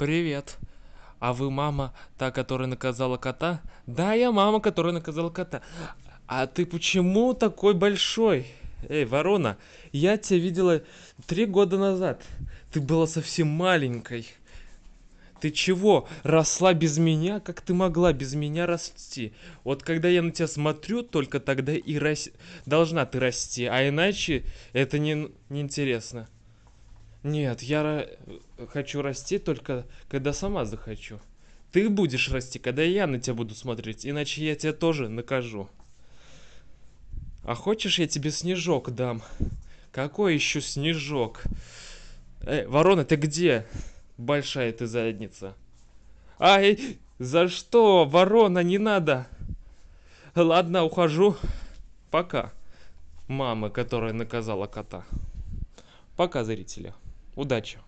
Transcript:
Привет. А вы мама, та, которая наказала кота? Да, я мама, которая наказала кота. А ты почему такой большой? Эй, ворона, я тебя видела три года назад. Ты была совсем маленькой. Ты чего, росла без меня? Как ты могла без меня расти? Вот когда я на тебя смотрю, только тогда и рас... должна ты расти, а иначе это не неинтересно. Нет, я ра- хочу расти только когда сама захочу. Ты будешь расти, когда я на тебя буду смотреть, иначе я тебя тоже накажу. А хочешь, я тебе снежок дам? Какой еще снежок? Эй, ворона, ты где? Большая ты задница. Ай, за что, ворона, не надо. Ладно, ухожу. Пока. Мама, которая наказала кота. Пока, зрители. Удачи.